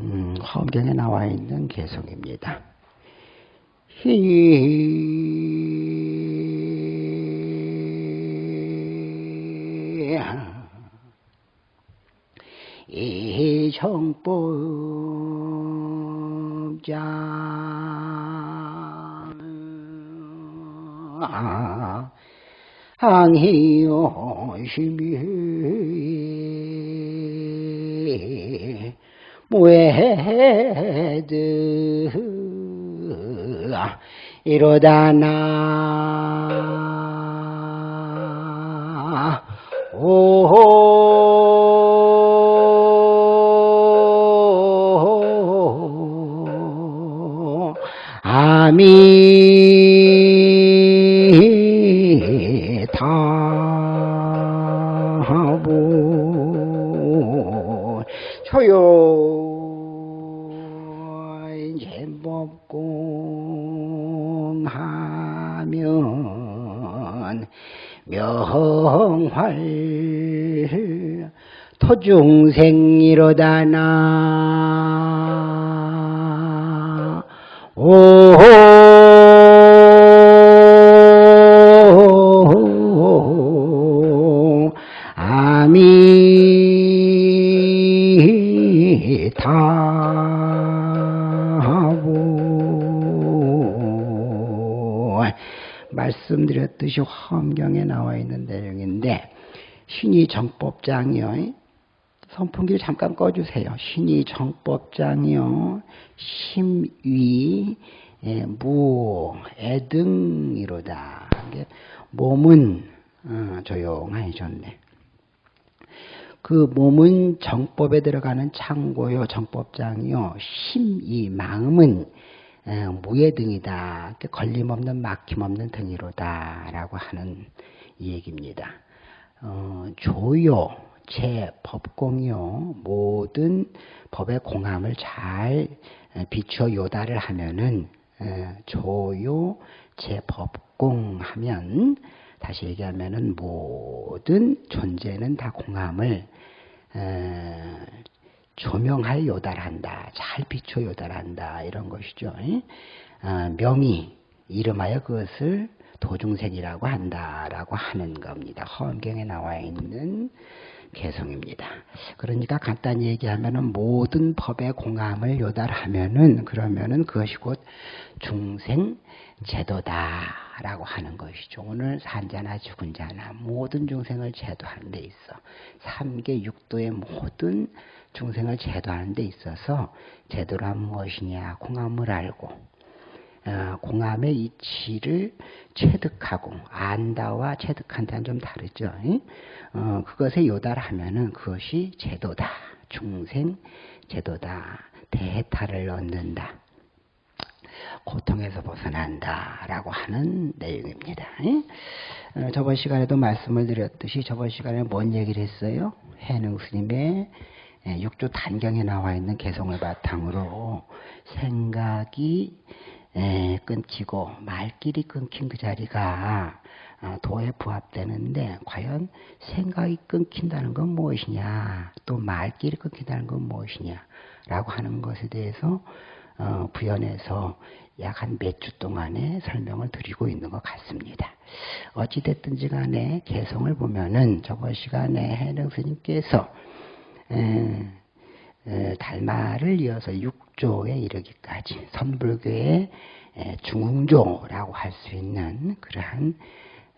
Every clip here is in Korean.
음, 화엄경에 나와 있는 개성입니다. 이 정법장 항해요심이 무해드 이러다 나 오, 아미 하면 명활 토중생이로다 나. 오, 있는 내용인데 신이 정법장이요 선풍기를 잠깐 꺼주세요. 신이 정법장이요 심위 예, 무 애등이로다. 몸은 어, 조용하해졌네. 그 몸은 정법에 들어가는 창고요, 정법장이요, 심이 마음은 에, 무예 등이다. 걸림없는 막힘없는 등이로다라고 하는 이 얘기입니다. 어, 조요, 제, 법공요 모든 법의 공함을 잘 비추어 요다를 하면은 에, 조요, 제, 법공 하면 다시 얘기하면은 모든 존재는 다 공함을 에, 조명하여 요달한다. 잘 비춰 요달한다. 이런 것이죠. 어, 명의 이름하여 그것을 도중생이라고 한다라고 하는 겁니다. 허엄경에 나와 있는 개성입니다. 그러니까 간단히 얘기하면은 모든 법의 공함을 요달하면은 그러면은 그것이 곧 중생 제도다라고 하는 것이죠. 오늘 산자나 죽은 자나 모든 중생을 제도하는 데 있어 삼계 육도의 모든 중생을 제도하는 데 있어서 제도란 무엇이냐 공함을 알고 어, 공함의 이치를 체득하고 안다와 체득한다는 좀 다르죠. 어, 그것에 요달하면은 그것이 제도다. 중생 제도다. 대해탈을 얻는다. 고통에서 벗어난다라고 하는 내용입니다. 어, 저번 시간에도 말씀을 드렸듯이 저번 시간에 뭔 얘기를 했어요? 해능 스님의 예, 육조 단경에 나와 있는 개성을 바탕으로 생각이 에, 끊기고 말길이 끊긴 그 자리가 아, 도에 부합되는데 과연 생각이 끊긴다는 건 무엇이냐 또 말길이 끊긴다는 건 무엇이냐 라고 하는 것에 대해서 어, 부연해서 약 한 몇 주 동안에 설명을 드리고 있는 것 같습니다. 어찌됐든지 간에 개성을 보면은 저번 시간에 해능 스님께서 에, 에, 달마를 이어서 6조에 이르기까지 선불교의 중흥조라고 할 수 있는 그러한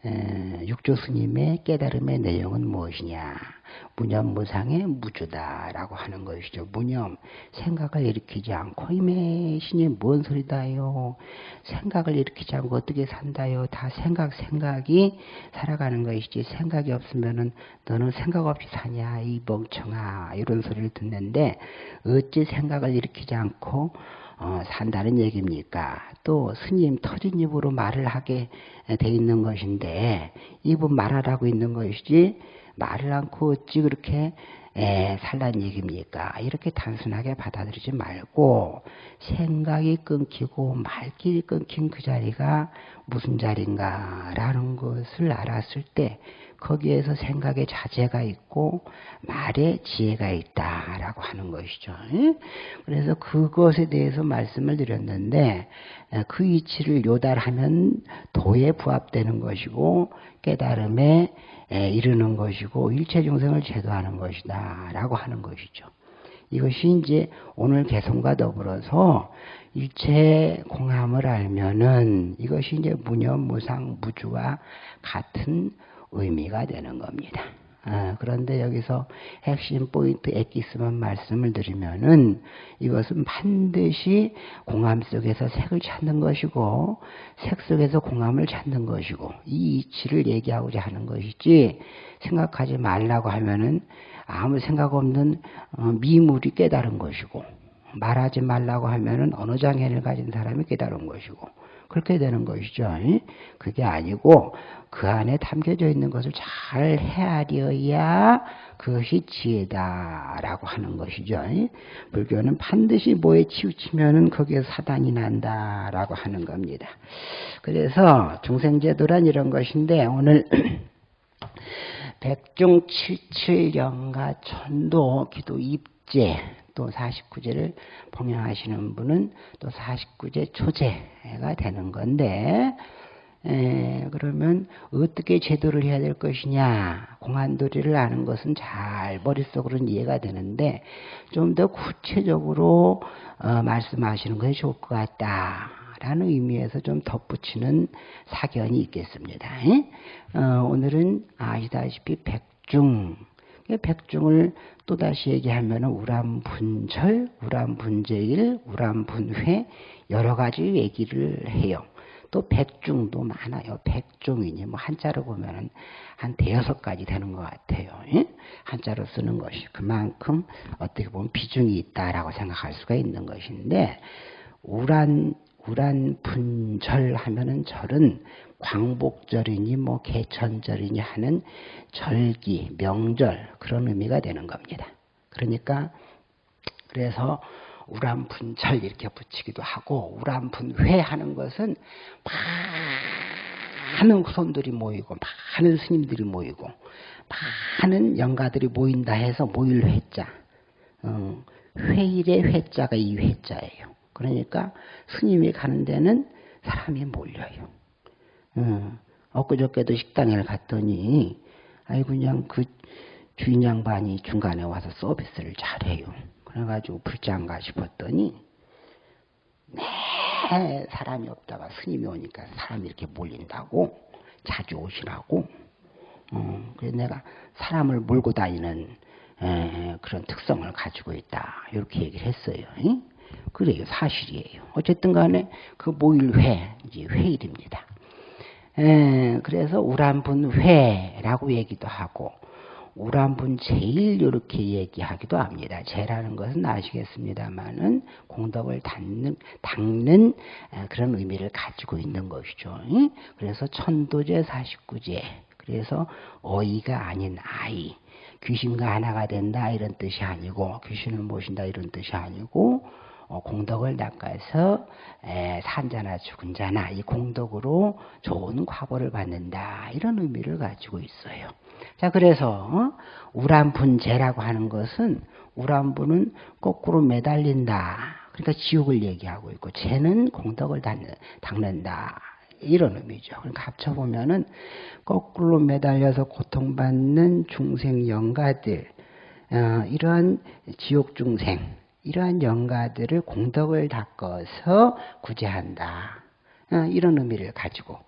육조 스님의 깨달음의 내용은 무엇이냐? 무념무상의 무주다라고 하는 것이죠. 무념, 생각을 일으키지 않고 이매 신이 뭔 소리다요? 생각을 일으키지 않고 어떻게 산다요? 다 생각, 생각이 살아가는 것이지 생각이 없으면은 너는 생각 없이 사냐? 이 멍청아 이런 소리를 듣는데 어찌 생각을 일으키지 않고 어, 산다는 얘기입니까? 또 스님 터진 입으로 말을 하게 돼 있는 것인데 입은 말하라고 있는 것이지 말을 않고 어찌 그렇게 에, 살란 얘기입니까? 이렇게 단순하게 받아들이지 말고 생각이 끊기고 말길이 끊긴 그 자리가 무슨 자리인가라는 것을 알았을 때 거기에서 생각의 자제가 있고 말의 지혜가 있다라고 하는 것이죠. 그래서 그것에 대해서 말씀을 드렸는데 그 이치를 요달하면 도에 부합되는 것이고 깨달음에 이르는 것이고 일체 중생을 제도하는 것이다라고 하는 것이죠. 이것이 이제 오늘 개성과 더불어서 일체 공함을 알면은 이것이 이제 무념, 무상, 무주와 같은 의미가 되는 겁니다. 아, 그런데 여기서 핵심 포인트 엑기스만 말씀을 드리면은 이것은 반드시 공함 속에서 색을 찾는 것이고 색 속에서 공함을 찾는 것이고 이 이치를 얘기하고자 하는 것이지 생각하지 말라고 하면은 아무 생각 없는 어, 미물이 깨달은 것이고 말하지 말라고 하면은 어느 장애를 가진 사람이 깨달은 것이고 그렇게 되는 것이죠. 그게 아니고 그 안에 담겨져 있는 것을 잘 헤아려야 그것이 지혜다라고 하는 것이죠. 불교는 반드시 뭐에 치우치면은 거기에 사단이 난다라고 하는 겁니다. 그래서 중생제도란 이런 것인데 오늘 백중 칠칠영가 천도 기도 입제 또 49제를 봉양하시는 분은 또 49제 초제가 되는 건데 에, 그러면 어떻게 제도를 해야 될 것이냐 공안도리를 아는 것은 잘 머릿속으로는 이해가 되는데 좀 더 구체적으로 어, 말씀하시는 것이 좋을 것 같다 라는 의미에서 좀 덧붙이는 사견이 있겠습니다. 어, 오늘은 아시다시피 백중 백중을 또다시 얘기하면 우람분철, 우람분제일, 우람분회 여러 가지 얘기를 해요. 또 백중도 많아요. 백중이니 뭐 한자로 보면은 한 대여섯 가지 되는 것 같아요. 예? 한자로 쓰는 것이 그만큼 어떻게 보면 비중이 있다라고 생각할 수가 있는 것인데 우란 우란 분절 하면은 절은 광복절이니 뭐 개천절이니 하는 절기, 명절 그런 의미가 되는 겁니다. 그러니까 그래서 우람분절 이렇게 붙이기도 하고 우람분회 하는 것은 많은 손들이 모이고 많은 스님들이 모이고 많은 영가들이 모인다 해서 모일 회자 어, 회일의 회자가 이 회자예요. 그러니까 스님이 가는 데는 사람이 몰려요. 어, 엊그저께도 식당에 갔더니 아이 그냥 그 주인 양반이 중간에 와서 서비스를 잘해요. 그래가지고 불장가 싶었더니 네 사람이 없다가 스님이 오니까 사람이 이렇게 몰린다고 자주 오시라고 어, 그래서 내가 사람을 몰고 다니는 에, 그런 특성을 가지고 있다 이렇게 얘기를 했어요. 응? 그래요. 사실이에요. 어쨌든 간에 그 모일 회, 이제 회일입니다. 에, 그래서 우란분회라고 얘기도 하고, 우란분 제일 이렇게 얘기하기도 합니다. 제라는 것은 아시겠습니다만은 공덕을 닦는, 닦는 그런 의미를 가지고 있는 것이죠. 그래서 천도제 49제. 그래서 어이가 아닌 아이. 귀신과 하나가 된다 이런 뜻이 아니고 귀신을 모신다 이런 뜻이 아니고 어, 공덕을 닦아서 산자나 죽은 자나 이 공덕으로 좋은 과보를 받는다 이런 의미를 가지고 있어요. 자 그래서 어, 우란분제라고 하는 것은 우란분은 거꾸로 매달린다. 그러니까 지옥을 얘기하고 있고 죄는 공덕을 닦는, 다 이런 의미죠. 그러니까 합쳐보면은 거꾸로 매달려서 고통받는 중생 영가들, 어, 이러한 지옥 중생, 이러한 영가들을 공덕을 닦아서 구제한다. 어, 이런 의미를 가지고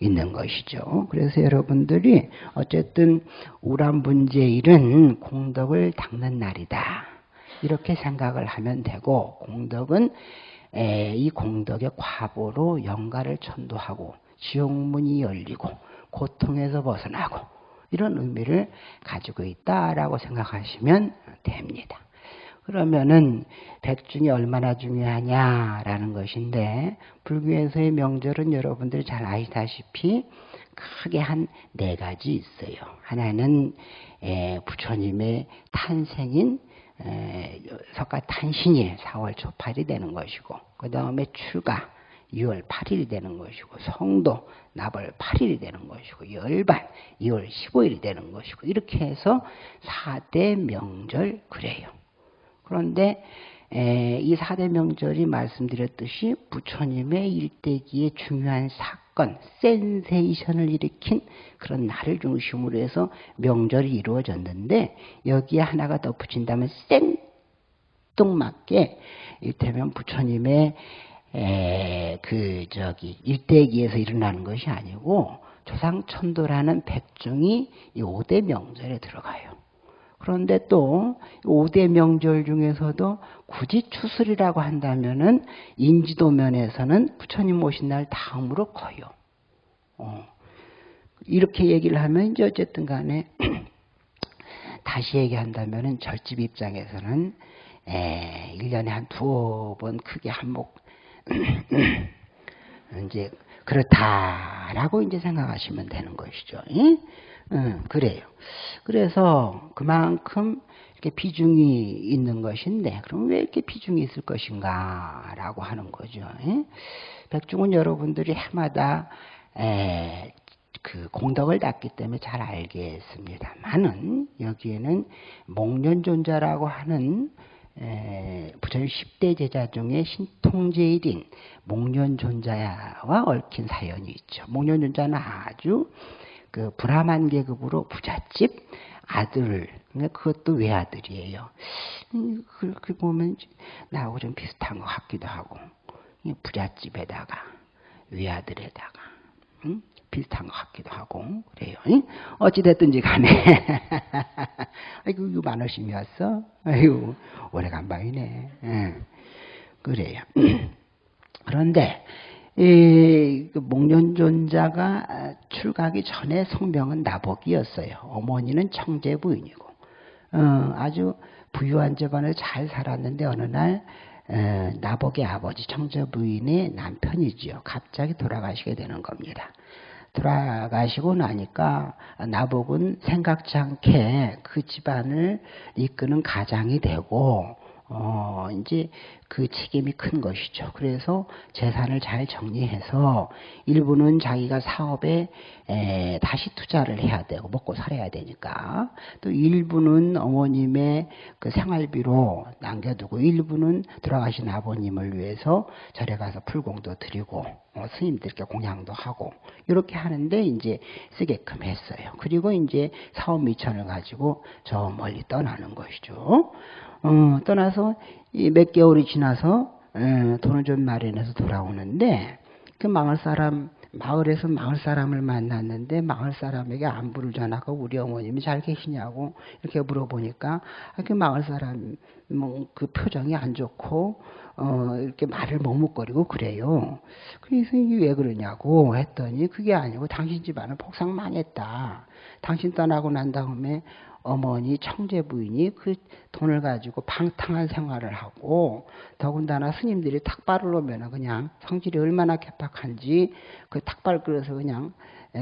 있는 것이죠. 그래서 여러분들이 어쨌든 우람분제일은 공덕을 닦는 날이다. 이렇게 생각을 하면 되고 공덕은 이 공덕의 과보로 영가를 천도하고 지옥문이 열리고 고통에서 벗어나고 이런 의미를 가지고 있다라고 생각하시면 됩니다. 그러면은 백중이 얼마나 중요하냐라는 것인데 불교에서의 명절은 여러분들이 잘 아시다시피 크게 한 네 가지 있어요. 하나는 부처님의 탄생인 석가 탄신일 4월 초팔이 되는 것이고 그 다음에 출가 2월 8일이 되는 것이고 성도 나벌 8일이 되는 것이고 열반 2월 15일이 되는 것이고 이렇게 해서 4대 명절 그래요. 그런데 에, 이 4대 명절이 말씀드렸듯이 부처님의 일대기의 중요한 사건, 센세이션을 일으킨 그런 날을 중심으로 해서 명절이 이루어졌는데 여기에 하나가 덧붙인다면 생뚱맞게 이를테면 부처님의 에, 그 저기 일대기에서 일어나는 것이 아니고 조상천도라는 백중이 이 5대 명절에 들어가요. 그런데 또 5대 명절 중에서도 굳이 추슬이라고 한다면은 인지도 면에서는 부처님 오신 날 다음으로 커요. 어. 이렇게 얘기를 하면 이제 어쨌든 간에 다시 얘기한다면은 절집 입장에서는 에, 1년에 한 두어 번 크게 한몫 이제 그렇다라고 이제 생각하시면 되는 것이죠. 응? 응, 그래요. 그래서 그만큼 이렇게 비중이 있는 것인데 그럼 왜 이렇게 비중이 있을 것인가 라고 하는 거죠. 응? 백중은 여러분들이 해마다 에, 그 공덕을 닦기 때문에 잘 알겠습니다만은 여기에는 목련존자라고 하는 부처님 10대 제자 중에 신통제일인 목련존자와 얽힌 사연이 있죠. 목련존자는 아주 그 브라만 계급으로 부잣집 아들, 그러니까 그것도 외아들이에요. 음, 그렇게 보면 나하고 좀 비슷한 것 같기도 하고, 부잣집에다가 외아들에다가 응? 비슷한 것 같기도 하고 그래요. 응? 어찌됐든지 간에 아이고 이거 만원심이 왔어? 아이고 오래간만이네. 응. 그래요. 그런데 이그 목련존자가 출가하기 전에 성명은 나복이었어요. 어머니는 청제 부인이고 어, 아주 부유한 집안에 잘 살았는데 어느 날 에, 나복의 아버지 청제 부인의 남편이지요. 갑자기 돌아가시게 되는 겁니다. 돌아가시고 나니까 나복은 생각지 않게 그 집안을 이끄는 가장이 되고 어, 이제 그 책임이 큰 것이죠. 그래서 재산을 잘 정리해서 일부는 자기가 사업에 에, 다시 투자를 해야 되고 먹고 살아야 되니까 또 일부는 어머님의 그 생활비로 남겨두고 일부는 돌아가신 아버님을 위해서 절에 가서 풀공도 드리고 어, 스님들께 공양도 하고 이렇게 하는데 이제 쓰게끔 했어요. 그리고 이제 사업 미천을 가지고 저 멀리 떠나는 것이죠. 어, 떠나서 몇 개월이 지나서 에, 돈을 좀 마련해서 돌아오는데 그 마을 사람 마을에서 마을 사람을 만났는데 마을 사람에게 안부를 전하고 우리 어머님이 잘 계시냐고 이렇게 물어보니까 아, 그 마을 사람 뭐그 표정이 안 좋고 어 이렇게 말을 머뭇거리고 그래요. 그래서 이게 왜 그러냐고 했더니 그게 아니고 당신 집안은 폭삭 망했다. 당신 떠나고 난 다음에 어머니 청제 부인이 그 돈을 가지고 방탕한 생활을 하고 더군다나 스님들이 탁발을 오면 그냥 성질이 얼마나 개팍한지 그 탁발 끌어서 그냥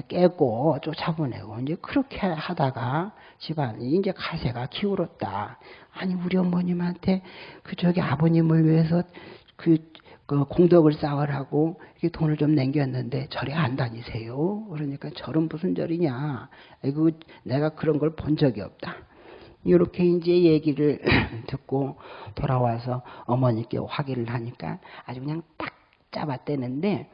깨고 쫓아보내고 이제 그렇게 하다가 집안이 이제 가세가 기울었다. 아니 우리 어머님한테 그 저기 아버님을 위해서 그 그 공덕을 쌓으라고 이렇게 돈을 좀 남겼는데 절에 안 다니세요. 그러니까 절은 무슨 절이냐. 이거 내가 그런 걸 본 적이 없다. 이렇게 이제 얘기를 듣고 돌아와서 어머니께 확인을 하니까 아주 그냥 딱 잡아떼는데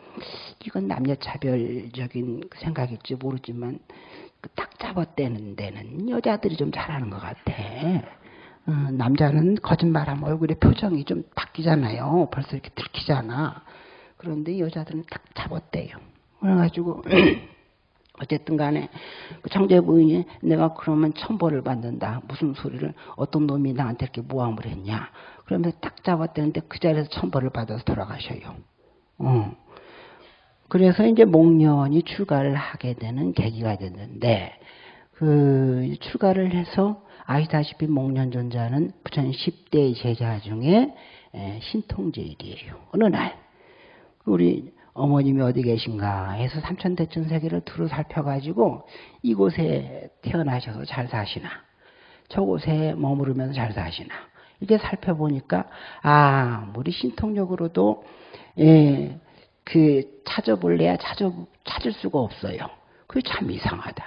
이건 남녀차별적인 생각일지 모르지만 그딱 잡아떼는 데는 여자들이 좀 잘하는 것 같아. 어, 남자는 거짓말하면 얼굴에 표정이 좀 바뀌잖아요. 벌써 이렇게 들키잖아. 그런데 여자들은 딱 잡았대요. 그래가지고 어쨌든 간에 그 청재 부인이 내가 그러면 천벌을 받는다. 무슨 소리를 어떤 놈이 나한테 이렇게 모함을 했냐. 그러면서 딱 잡았대는데 그 자리에서 천벌을 받아서 돌아가셔요. 어. 그래서 이제 목련이 출가를 하게 되는 계기가 됐는데 그 출가를 해서 아시다시피 목련존자는 부처님 10대 제자 중에 신통제일이에요. 어느 날 우리 어머님이 어디 계신가 해서 삼천대천 세계를 두루 살펴가지고 이곳에 태어나셔서 잘 사시나 저곳에 머무르면서 잘 사시나 이렇게 살펴보니까 아 우리 신통력으로도 예, 그 찾아볼래야 찾아, 찾을 수가 없어요. 그게 참 이상하다.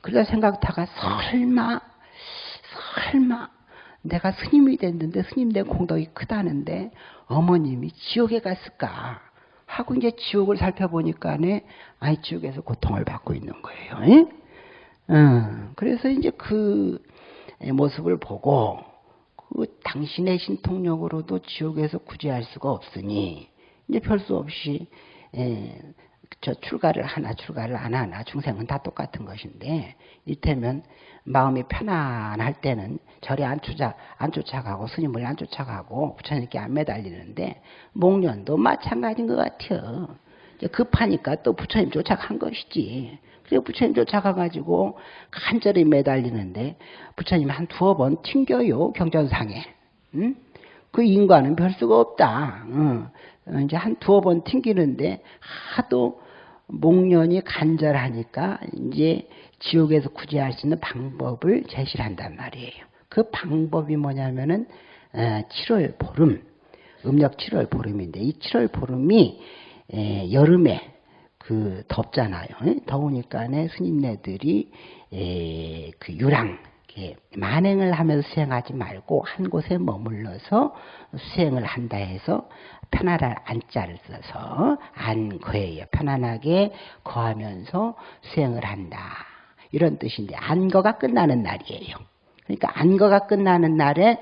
그러다 생각하다가 설마 설마 내가 스님이 됐는데 스님 내 공덕이 크다는데 어머님이 지옥에 갔을까 하고 이제 지옥을 살펴보니까네 아이 지옥에서 고통을 받고 있는 거예요. 어, 그래서 이제 그 모습을 보고 그 당신의 신통력으로도 지옥에서 구제할 수가 없으니 이제 별 수 없이 에, 저 출가를 하나 출가를 안 하나 중생은 다 똑같은 것인데 이때면 마음이 편안할 때는 절에 안 쫓아 안 쫓아가고 스님을 안 쫓아가고 부처님께 안 매달리는데 목련도 마찬가지인 것 같아요. 급하니까 또 부처님 쫓아간 것이지. 그래 부처님 쫓아가가지고 간절히 매달리는데 부처님 한 두어 번 튕겨요 경전상에. 응? 그 인과는 별 수가 없다. 응. 어, 이제 한 두어 번 튕기는데 하도 목련이 간절하니까 이제 지옥에서 구제할 수 있는 방법을 제시를 한단 말이에요. 그 방법이 뭐냐면은 7월 어, 보름, 음력 7월 보름인데 이 7월 보름이 여름에 그 덥잖아요. 더우니까네 스님네들이 그 유랑 만행을 하면서 수행하지 말고 한 곳에 머물러서 수행을 한다 해서 편안한 안자를 써서 안거예요. 편안하게 거하면서 수행을 한다. 이런 뜻인데 안거가 끝나는 날이에요. 그러니까 안거가 끝나는 날에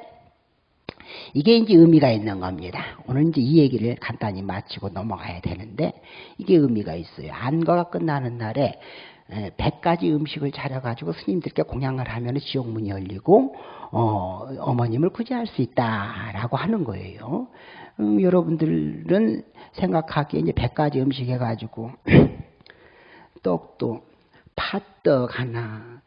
이게 이제 의미가 있는 겁니다. 오늘 이제 이 얘기를 간단히 마치고 넘어가야 되는데 이게 의미가 있어요. 안거가 끝나는 날에 100가지 음식을 차려가지고 스님들께 공양을 하면 지옥문이 열리고 어, 어머님을 구제할 수 있다라고 하는 거예요. 음, 여러분들은 생각하기에 이제 100가지 음식 해가지고 떡도 팥떡 하나,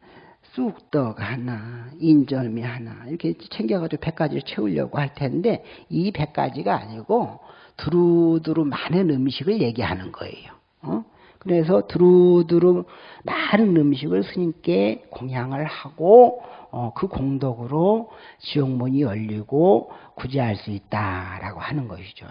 쑥떡 하나, 인절미 하나 이렇게 챙겨가지고 100가지를 채우려고 할 텐데 이 100가지가 아니고 두루두루 많은 음식을 얘기하는 거예요. 어? 그래서 두루두루 많은 음식을 스님께 공양을 하고 어, 그 공덕으로 지옥문이 열리고 구제할 수 있다라고 하는 것이죠.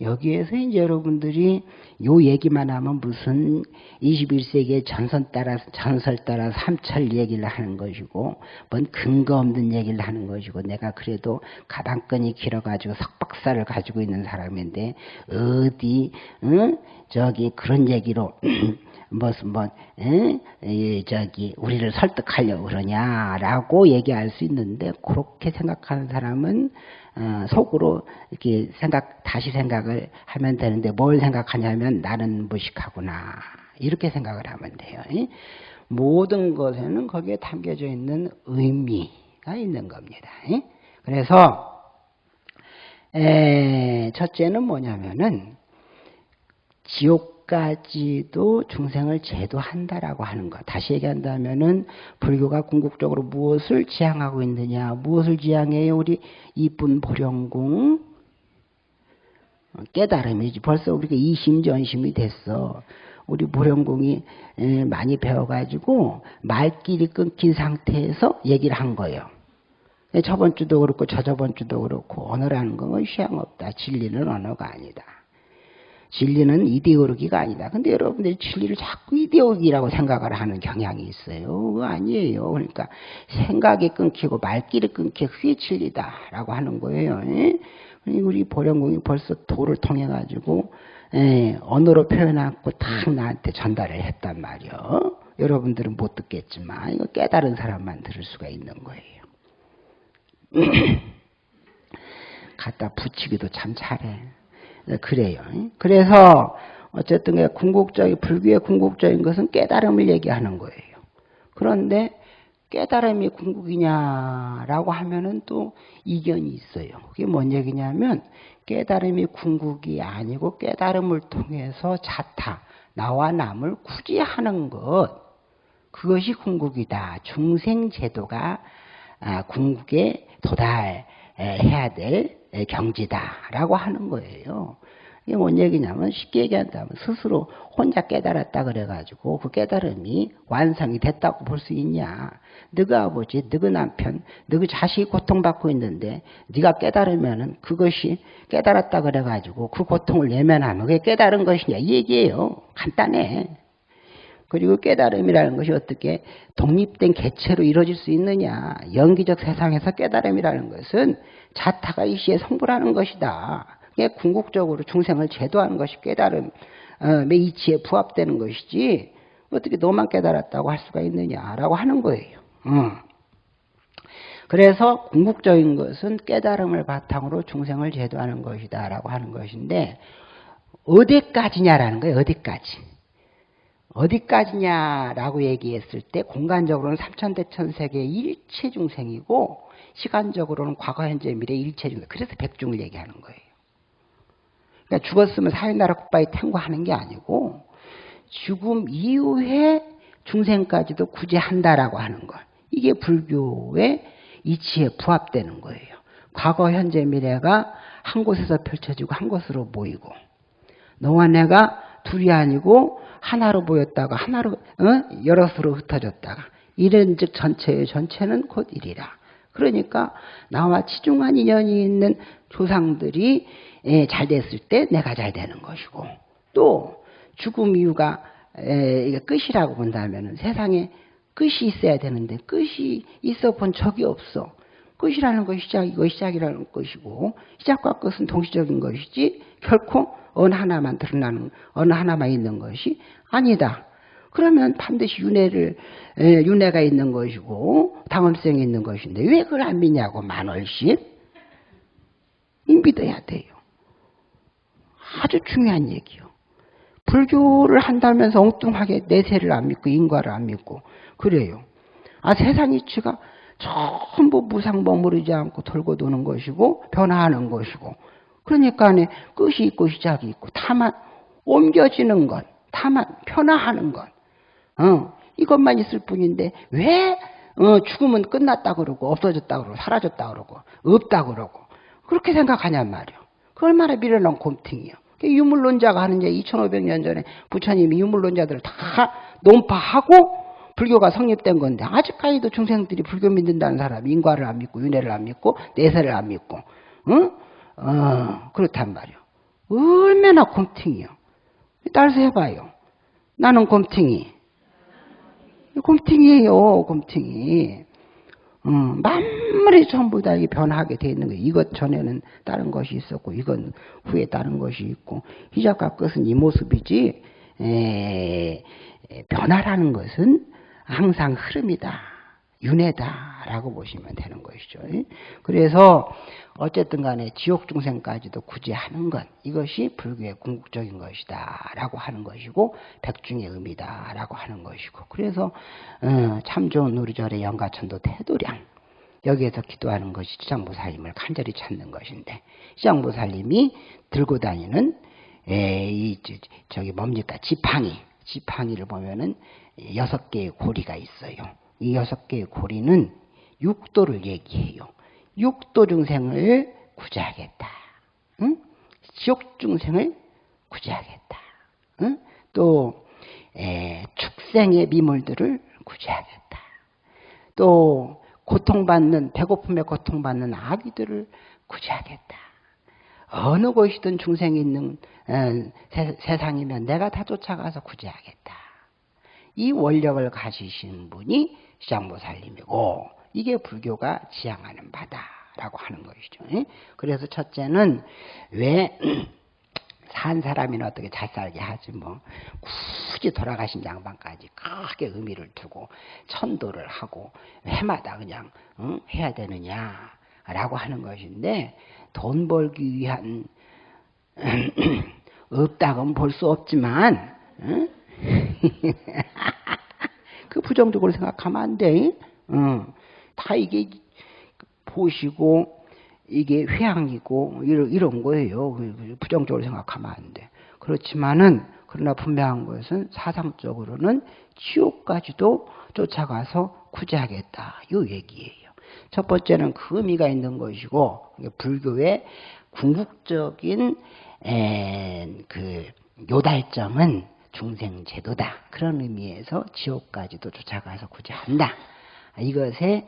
여기에서 이제 여러분들이 요 얘기만 하면 무슨 21세기의 전선 따라서 전설 따라 삼철 얘기를 하는 것이고 뭔 근거 없는 얘기를 하는 것이고 내가 그래도 가방끈이 길어가지고 석박사를 가지고 있는 사람인데 어디 응? 저기 그런 얘기로 무슨 뭐 에? 저기 우리를 설득하려고 그러냐라고 얘기할 수 있는데 그렇게 생각하는 사람은 어, 속으로 이렇게 생각 다시 생각을 하면 되는데 뭘 생각하냐면 나는 무식하구나 이렇게 생각을 하면 돼요. 모든 것에는 거기에 담겨져 있는 의미가 있는 겁니다. 그래서 첫째는 뭐냐면은 지옥까지도 중생을 제도한다라고 하는 것. 다시 얘기한다면은 불교가 궁극적으로 무엇을 지향하고 있느냐? 무엇을 지향해요? 우리 이쁜 보령궁 깨달음이지. 벌써 우리가 이심전심이 됐어. 우리 보령궁이 많이 배워가지고 말길이 끊긴 상태에서 얘기를 한 거예요. 저번 주도 그렇고 저저번 주도 그렇고 언어라는 건 시향 없다. 진리는 언어가 아니다. 진리는 이데올로기가 아니다. 근데 여러분들이 진리를 자꾸 이데올로기라고 생각을 하는 경향이 있어요. 그거 아니에요. 그러니까 생각이 끊기고 말길이 끊기 그게 진리다라고 하는 거예요. 예? 우리 보령공이 벌써 도를 통해 가지고 예, 언어로 표현하고 딱 나한테 전달을 했단 말이요. 여러분들은 못 듣겠지만 이거 깨달은 사람만 들을 수가 있는 거예요. 갖다 붙이기도 참 잘해. 네, 그래요. 그래서 어쨌든 궁극적인 불교의 궁극적인 것은 깨달음을 얘기하는 거예요. 그런데 깨달음이 궁극이냐라고 하면은 또 이견이 있어요. 그게 뭔 얘기냐면 깨달음이 궁극이 아니고 깨달음을 통해서 자타 나와 남을 구제하는 것 그것이 궁극이다. 중생 제도가 아, 궁극에 도달해야 될 경지다라고 하는 거예요. 이게 뭔 얘기냐면 쉽게 얘기한다면 스스로 혼자 깨달았다 그래가지고 그 깨달음이 완성이 됐다고 볼 수 있냐? 너가 아버지, 너가 남편, 너가 자식이 고통받고 있는데 네가 깨달으면은 그것이 깨달았다 그래가지고 그 고통을 예면하면 그게 깨달은 것이냐 이 얘기예요. 간단해. 그리고 깨달음이라는 것이 어떻게 독립된 개체로 이루어질 수 있느냐. 연기적 세상에서 깨달음이라는 것은 자타가 이시에 성불하는 것이다. 궁극적으로 중생을 제도하는 것이 깨달음의 이치에 부합되는 것이지 어떻게 너만 깨달았다고 할 수가 있느냐라고 하는 거예요. 어. 그래서 궁극적인 것은 깨달음을 바탕으로 중생을 제도하는 것이다라고 하는 것인데 어디까지냐라는 거예요. 어디까지. 어디까지냐라고 얘기했을 때 공간적으로는 삼천대천세계 일체 중생이고 시간적으로는 과거 현재 미래 일체 중생 그래서 백중을 얘기하는 거예요. 그러니까 죽었으면 사회나라 국바에 탱고하는 게 아니고 죽음 이후에 중생까지도 구제한다라고 하는 것 이게 불교의 이치에 부합되는 거예요. 과거 현재 미래가 한 곳에서 펼쳐지고 한 곳으로 모이고 너와 내가 둘이 아니고 하나로 보였다가 하나로 어? 여럿으로 흩어졌다가 이런 즉 전체의 전체는 곧 일이라. 그러니까 나와 치중한 인연이 있는 조상들이 예, 잘 됐을 때 내가 잘 되는 것이고 또 죽음 이유가 에, 이게 끝이라고 본다면 세상에 끝이 있어야 되는데 끝이 있어 본 적이 없어. 끝이라는 것이 시작이고 시작이라는 것이고 시작과 끝은 동시적인 것이지 결코 어느 하나만 드러나는 어느 하나만 있는 것이 아니다. 그러면 반드시 윤회를 윤회가 있는 것이고 당원성이 있는 것인데 왜 그걸 안 믿냐고 만월씩 믿어야 돼요. 아주 중요한 얘기요. 불교를 한다면서 엉뚱하게 내세를 안 믿고 인과를 안 믿고 그래요. 아 세상 이치가 전부 무상 머무르지 않고 돌고 도는 것이고 변화하는 것이고 그러니까 끝이 있고 시작이 있고 다만 옮겨지는 것, 다만 변화하는 것, 어, 이것만 있을 뿐인데 왜 어, 죽으면 끝났다 그러고 없어졌다 그러고 사라졌다 그러고 없다 그러고 그렇게 생각하냔 말이요. 그 얼마나 미련한 곰팅이요. 유물론자가 하는 얘기 2500년 전에 부처님이 유물론자들을 다 논파하고 불교가 성립된 건데 아직까지도 중생들이 불교 믿는다는 사람이 인과를 안 믿고 윤회를 안 믿고 내세를 안 믿고 응? 어, 그렇단 말이요. 얼마나 곰팅이요. 따라서 해봐요. 나는 곰팅이. 곰팅이에요, 곰팅이. 어, 만물이 전부 다 변하게 돼 있는 거예요. 이것 전에는 다른 것이 있었고, 이건 후에 다른 것이 있고, 시작과 끝은 이 모습이지, 에, 변화라는 것은 항상 흐름이다. 윤회다라고 보시면 되는 것이죠. 그래서 어쨌든 간에 지옥 중생까지도 구제하는 것 이것이 불교의 궁극적인 것이다라고 하는 것이고 백중의 의미다라고 하는 것이고 그래서 어, 참 좋은 우리 절의 영가천도 태도량 여기에서 기도하는 것이 시장보살님을 간절히 찾는 것인데 시장보살님이 들고 다니는 에, 이 저기 뭡니까 지팡이 지팡이를 보면은 여섯 개의 고리가 있어요. 이 여섯 개의 고리는 육도를 얘기해요. 육도 중생을 구제하겠다. 응? 지옥 중생을 구제하겠다. 응? 또 에, 축생의 미물들을 구제하겠다. 또 고통받는 배고픔에 고통받는 아기들을 구제하겠다. 어느 곳이든 중생이 있는 에, 세, 세상이면 내가 다 쫓아가서 구제하겠다. 이 원력을 가지신 분이 시장보살님이고 이게 불교가 지향하는 바다라고 하는 것이죠. 그래서 첫째는 왜 산 사람이나 어떻게 잘 살게 하지 뭐 굳이 돌아가신 양반까지 크게 의미를 두고 천도를 하고 해마다 그냥 응? 해야 되느냐라고 하는 것인데 돈 벌기 위한 없다고는 볼수 없지만 응? 그 부정적으로 생각하면 안 돼. 어. 다 이게 보시고 이게 회양이고 이런, 이런 거예요. 부정적으로 생각하면 안 돼. 그렇지만은 그러나 분명한 것은 사상적으로는 지옥까지도 쫓아가서 구제하겠다. 이 얘기예요. 첫 번째는 그 의미가 있는 것이고 불교의 궁극적인 에, 그 요달점은 중생 제도다. 그런 의미에서 지옥까지도 쫓아가서 구제한다. 이것에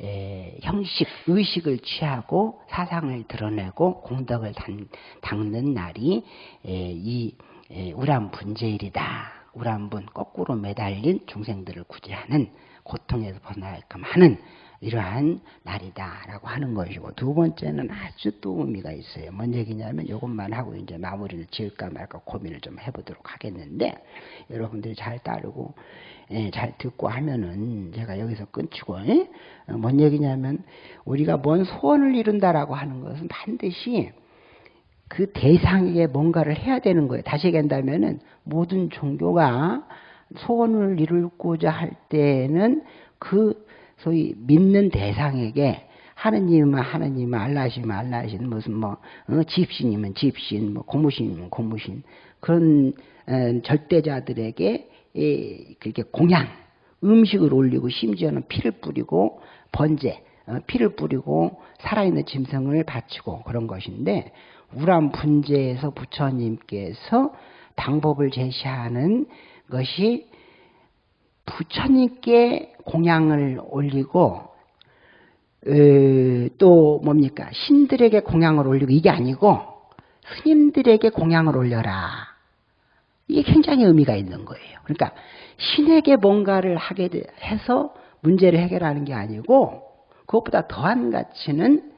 에, 형식, 의식을 취하고 사상을 드러내고 공덕을 단, 닦는 날이 에, 이 에, 우람분제일이다. 우람분 거꾸로 매달린 중생들을 구제하는 고통에서 벗어나게끔 하는 이러한 날이다라고 하는 것이고 두 번째는 아주 또 의미가 있어요. 뭔 얘기냐면 이것만 하고 이제 마무리를 지을까 말까 고민을 좀 해보도록 하겠는데 여러분들이 잘 따르고 예, 잘 듣고 하면은 제가 여기서 끊치고 예? 뭔 얘기냐면 우리가 뭔 소원을 이룬다라고 하는 것은 반드시 그 대상에게 뭔가를 해야 되는 거예요. 다시 얘기한다면은 모든 종교가 소원을 이루고자 할 때는 그 소위 믿는 대상에게 하느님은 하느님, 알라시면 알라신, 무슨 뭐 어, 집신이면 집신, 뭐 고무신이면 고무신 그런 어, 절대자들에게 예, 그렇게 공양, 음식을 올리고 심지어는 피를 뿌리고 번제, 어, 피를 뿌리고 살아있는 짐승을 바치고 그런 것인데 우람 분제에서 부처님께서 방법을 제시하는 것이 부처님께 공양을 올리고 또 뭡니까? 신들에게 공양을 올리고 이게 아니고 스님들에게 공양을 올려라. 이게 굉장히 의미가 있는 거예요. 그러니까 신에게 뭔가를 하게 해서 문제를 해결하는 게 아니고 그것보다 더한 가치는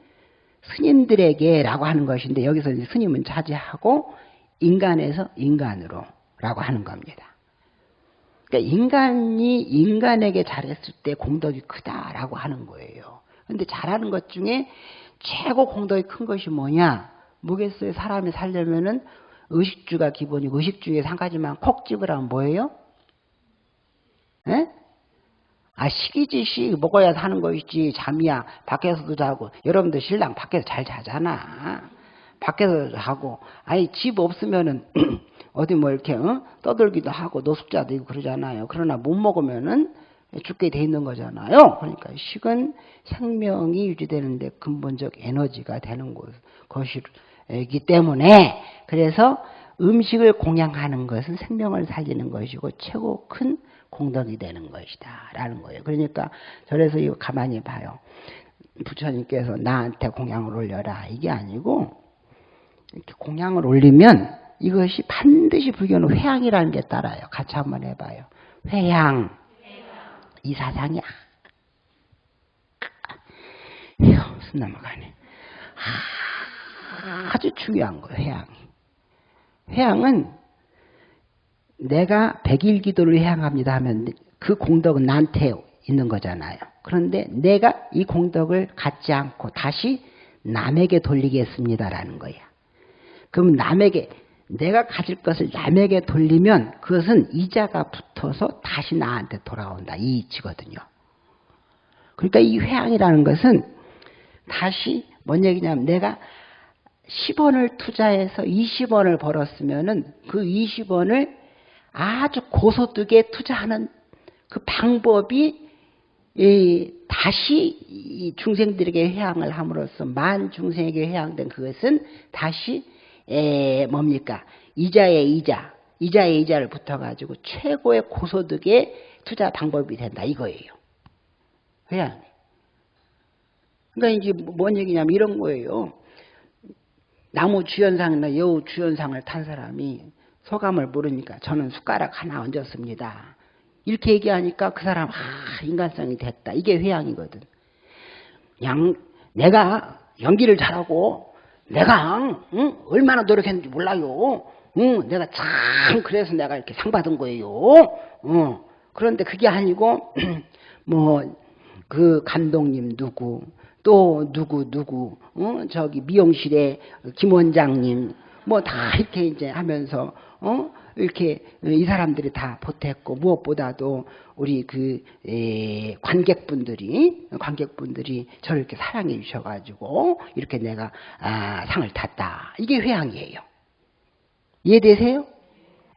스님들에게 라고 하는 것인데 여기서 스님은 차지하고 인간에서 인간으로 라고 하는 겁니다. 그러니까 인간이 인간에게 잘했을 때 공덕이 크다라고 하는 거예요. 근데 잘하는 것 중에 최고 공덕이 큰 것이 뭐냐? 뭐겠어요? 사람이 살려면은 의식주가 기본이고 의식주에 한 가지만 콕 집으라면 뭐예요? 에? 아 식이지 먹어야 사는 것이지 잠이야 밖에서도 자고 여러분들 신랑 밖에서 잘 자잖아 밖에서 자고 아니 집 없으면은 어디 뭐 이렇게 어? 떠들기도 하고 노숙자도 있고 그러잖아요 그러나 못 먹으면은 죽게 돼 있는 거잖아요 그러니까 식은 생명이 유지되는데 근본적 에너지가 되는 것이기 때문에 그래서 음식을 공양하는 것은 생명을 살리는 것이고 최고 큰 공덕이 되는 것이다. 라는 거예요. 그러니까 저래서 이거 가만히 봐요. 부처님께서 나한테 공양을 올려라. 이게 아니고 이렇게 공양을 올리면 이것이 반드시 불교는 회양이라는 게 따라요. 같이 한번 해봐요. 회양. 이 사상이야. 휴, 숨 넘어가네. 아주 중요한 거예요, 회양이. 회양은 내가 백일 기도를 향합니다 하면 그 공덕은 나한테 있는 거잖아요. 그런데 내가 이 공덕을 갖지 않고 다시 남에게 돌리겠습니다라는 거야. 그럼 남에게 내가 가질 것을 남에게 돌리면 그것은 이자가 붙어서 다시 나한테 돌아온다. 이 이치거든요. 그러니까 이 회항이라는 것은 다시 뭔 얘기냐면 내가 10원을 투자해서 20원을 벌었으면 은 그 20원을 아주 고소득에 투자하는 그 방법이 다시 중생들에게 회항을 함으로써 만 중생에게 회항된 그것은 다시 뭡니까 이자의 이자 이자의 이자를 붙어가지고 최고의 고소득의 투자 방법이 된다 이거예요 회항 그러니까 이제 뭔 얘기냐면 이런 거예요 나무 주연상이나 여우 주연상을 탄 사람이 소감을 모르니까 저는 숟가락 하나 얹었습니다. 이렇게 얘기하니까 그 사람 아 인간성이 됐다. 이게 회양이거든. 양 내가 연기를 잘하고 내가 응? 얼마나 노력했는지 몰라요. 응, 내가 참 그래서 내가 이렇게 상 받은 거예요. 어. 그런데 그게 아니고 뭐 그 감독님 누구 또 누구 누구 어? 저기 미용실에 김 원장님 뭐 다 이렇게 이제 하면서 어? 이렇게 이 사람들이 다 보탰고 무엇보다도 우리 그 에, 관객분들이 관객분들이 저를 이렇게 사랑해 주셔가지고 이렇게 내가 아, 상을 탔다. 이게 회양이에요. 이해되세요?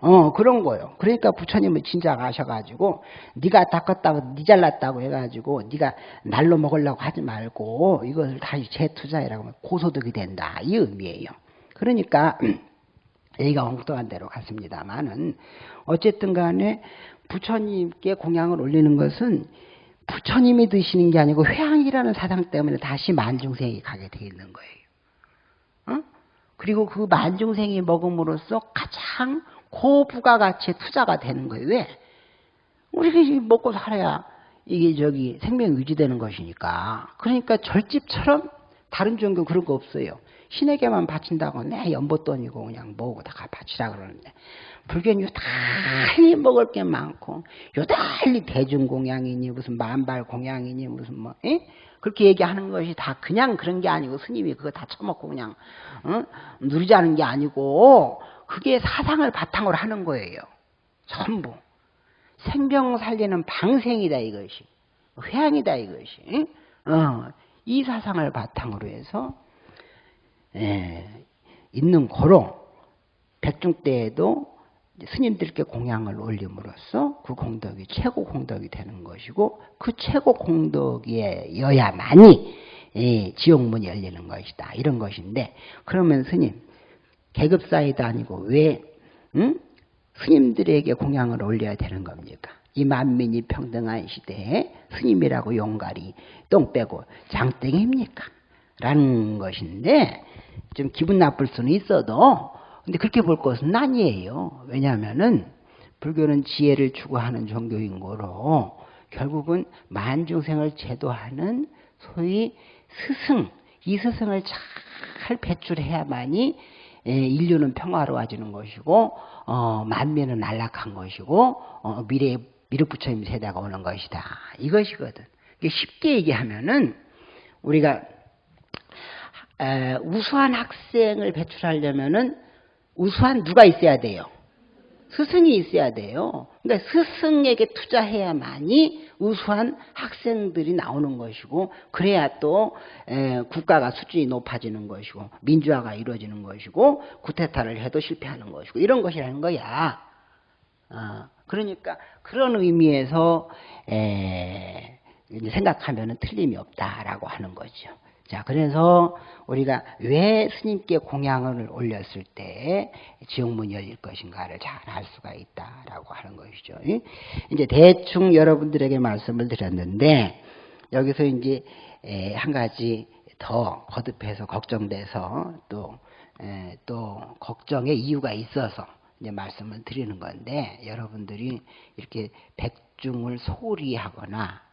어 그런 거요. 그러니까 부처님은 진작 아셔가지고 네가 닦았다고 네 잘났다고 해가지고 네가 날로 먹으려고 하지 말고 이것을 다시 재투자해라고 하면 고소득이 된다 이 의미예요. 그러니까 얘기가 엉뚱한 대로 갔습니다만은 어쨌든 간에 부처님께 공양을 올리는 것은 부처님이 드시는 게 아니고 회양이라는 사상 때문에 다시 만중생이 가게 돼 있는 거예요. 어? 그리고 그 만중생이 먹음으로써 가장 고부가 가치의 투자가 되는 거예요. 왜? 우리가 먹고 살아야 이게 저기 생명 유지되는 것이니까. 그러니까 절집처럼 다른 종교 그런 거 없어요. 신에게만 바친다고 내 연보돈이고 그냥 뭐고 다 바치라 그러는데 불교는 요달리 먹을 게 많고 요달리 대중공양이니 무슨 만발 공양이니 무슨 뭐 에? 그렇게 얘기하는 것이 다 그냥 그런 게 아니고 스님이 그거 다 처먹고 그냥 어? 누리자는 게 아니고 그게 사상을 바탕으로 하는 거예요. 전부 생명 살리는 방생이다 이것이 회양이다 이것이 어, 이 사상을 바탕으로 해서 예, 있는 거로 백중 때에도 스님들께 공양을 올림으로써 그 공덕이 최고 공덕이 되는 것이고 그 최고 공덕이어야만이 예, 지옥문이 열리는 것이다 이런 것인데 그러면 스님 계급 사이도 아니고 왜 응? 스님들에게 공양을 올려야 되는 겁니까? 이 만민이 평등한 시대에 스님이라고 용가리 똥 빼고 장땡입니까? 라는 것인데 좀 기분 나쁠 수는 있어도 근데 그렇게 볼 것은 아니에요. 왜냐하면은 불교는 지혜를 추구하는 종교인 거로 결국은 만중생을 제도하는 소위 스승 이 스승을 잘 배출해야만이 예, 인류는 평화로워지는 것이고 어, 만민은 안락한 것이고 어, 미래 미륵부처님 세대가 오는 것이다 이것이거든. 쉽게 얘기하면은 우리가 에, 우수한 학생을 배출하려면은 우수한 누가 있어야 돼요? 스승이 있어야 돼요. 그러니까 스승에게 투자해야만이 우수한 학생들이 나오는 것이고 그래야 또 에, 국가가 수준이 높아지는 것이고 민주화가 이루어지는 것이고 구테타를 해도 실패하는 것이고 이런 것이라는 거야. 어, 그러니까 그런 의미에서 에, 생각하면 틀림이 없다라고 하는 거죠. 자, 그래서 우리가 왜 스님께 공양을 올렸을 때 지옥문이 열릴 것인가를 잘 알 수가 있다라고 하는 것이죠. 이제 대충 여러분들에게 말씀을 드렸는데 여기서 이제 한 가지 더 거듭해서 걱정돼서 또, 또 걱정의 이유가 있어서 이제 말씀을 드리는 건데 여러분들이 이렇게 백중을 소홀히 하거나 아,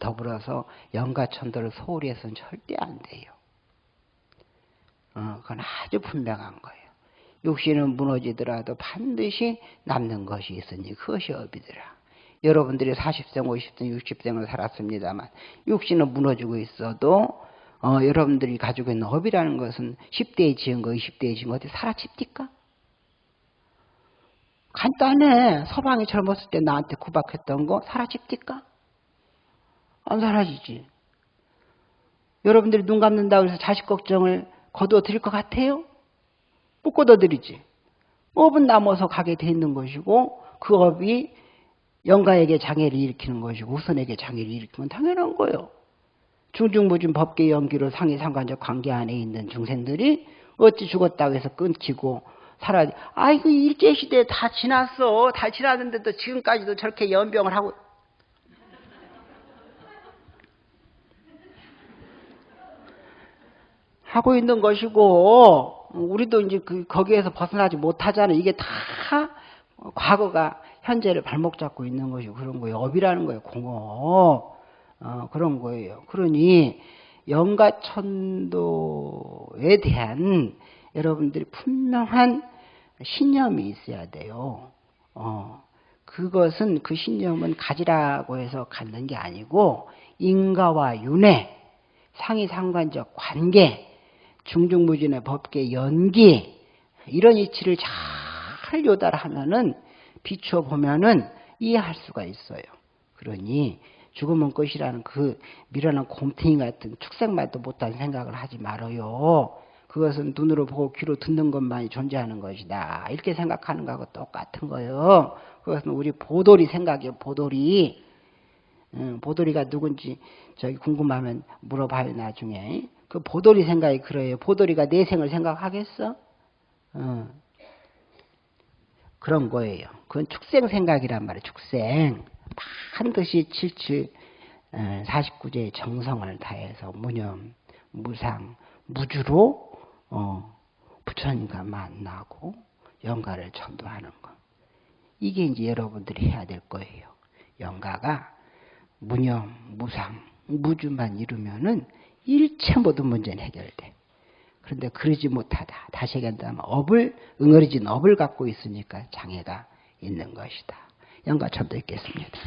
더불어서 영가 천도를 소홀히 해서는 절대 안 돼요. 어, 그건 아주 분명한 거예요. 육신은 무너지더라도 반드시 남는 것이 있으니 그것이 업이더라. 여러분들이 40생, 50생, 60생을 살았습니다만 육신은 무너지고 있어도 어, 여러분들이 가지고 있는 업이라는 것은 10대에 지은 거, 20대에 지은 거 어디 사라집니까? 간단해. 서방이 젊었을 때 나한테 구박했던 거 사라집니까? 안 사라지지. 여러분들이 눈 감는다고 해서 자식 걱정을 드릴 것 같아요? 못 거둬 드리지. 업은 남아서 가게 돼 있는 것이고 그 업이 영가에게 장애를 일으키는 것이고 후손에게 장애를 일으키면 당연한 거예요. 중중무진 법계 연기로 상위 상관적 관계 안에 있는 중생들이 어찌 죽었다고 해서 끊기고 살아 아이고 일제시대 다 지났어. 다 지났는데도 지금까지도 저렇게 연병을 하고 하고 있는 것이고 우리도 이제 그 거기에서 벗어나지 못하잖아. 이게 다 과거가 현재를 발목 잡고 있는 것이 그런 거예요. 업이라는 거예요. 공업 어, 그런 거예요. 그러니 영가천도에 대한 여러분들이 분명한 신념이 있어야 돼요. 어, 그것은 그 신념은 가지라고 해서 갖는 게 아니고 인가와 윤회, 상위상관적 관계, 중중무진의 법계 연기 이런 이치를 잘 요달하면은 비추어 보면은 이해할 수가 있어요. 그러니 죽으면 끝이라는 그 미련한 곰탱이 같은 축생말도 못한 생각을 하지 말아요. 그것은 눈으로 보고 귀로 듣는 것만이 존재하는 것이다. 이렇게 생각하는 거하고 똑같은 거예요. 그것은 우리 보돌이 생각이에요. 보돌이. 응, 보돌이가 누군지 저기 궁금하면 물어봐요 나중에. 그 보돌이 생각이 그래요. 보돌이가 내 생을 생각하겠어? 응. 그런 거예요. 그건 축생 생각이란 말이에요. 축생. 반드시 77, 49제의 정성을 다해서 무념, 무상, 무주로 어, 부처님과 만나고 영가를 전도하는 것. 이게 이제 여러분들이 해야 될 거예요. 영가가 무념, 무상, 무주만 이루면은 일체 모든 문제는 해결돼. 그런데 그러지 못하다. 다시 얘기한다면 업을, 응어리진 업을 갖고 있으니까 장애가 있는 것이다. 영가 전도 있겠습니다.